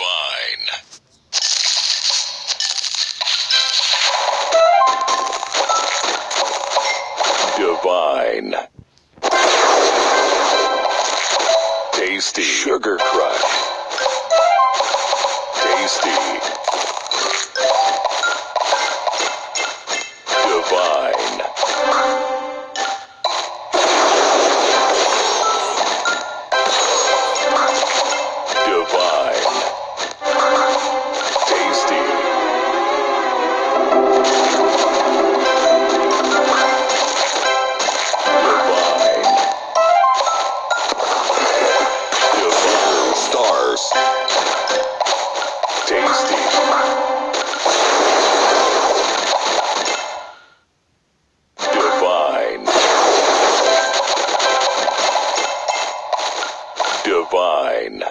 Vine. Divine. Tasty Sugar Crush. Tasty. Divine. Divine.